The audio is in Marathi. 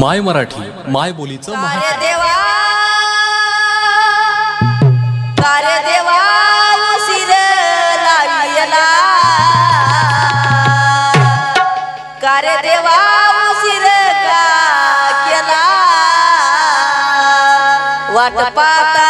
माय मराठी माय बोलीचं कार्य देवा कार्य देवा उशीर लाविला कार्य देवा उशीर का केला वाट पाहता